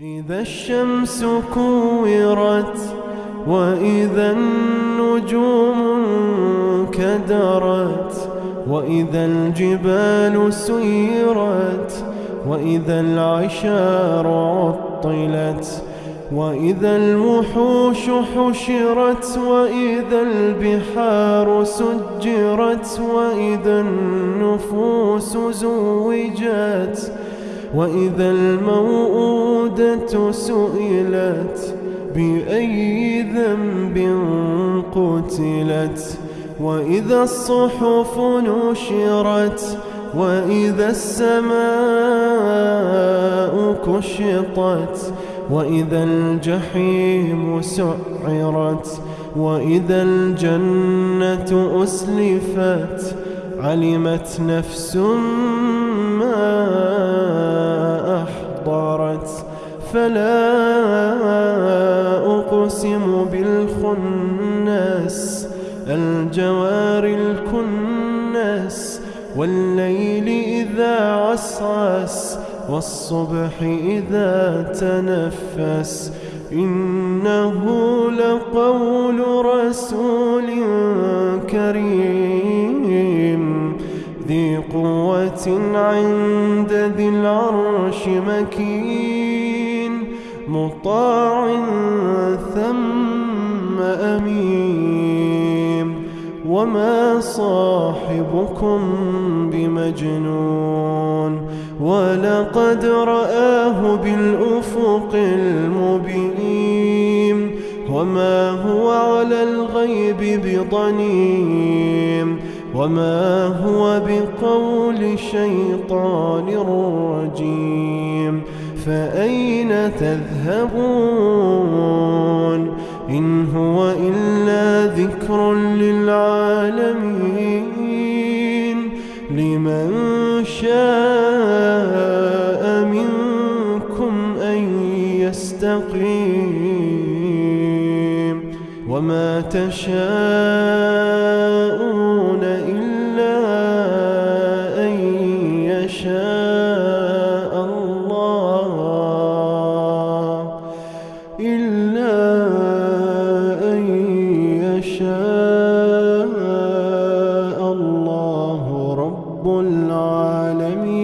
إذا الشمس كورت وإذا النجوم انكدرت وإذا الجبال سيرت وإذا العشار عطلت وإذا الوحوش حشرت وإذا البحار سجرت وإذا النفوس زوجت وإذا الموءودة سئلت بأي ذنب قتلت وإذا الصحف نشرت وإذا السماء كشطت وإذا الجحيم سعرت وإذا الجنة أسلفت علمت نفس ما فلا أقسم بالخنس الجوار الكنس والليل إذا عسعس والصبح إذا تنفس. إنه لقول رسول ذي قوة عند ذي العرش مكين مطاع ثم أمين. وما صاحبكم بمجنون ولقد رآه بالأفق المبين. وما هو على الغيب بضنين وما هو بقول شيطان رجيم فأين تذهبون إن هو إلا ذكر للعالمين لمن شاء منكم أن يستقيم وما تشاءون الله إلا أن يشاء الله رب العالمين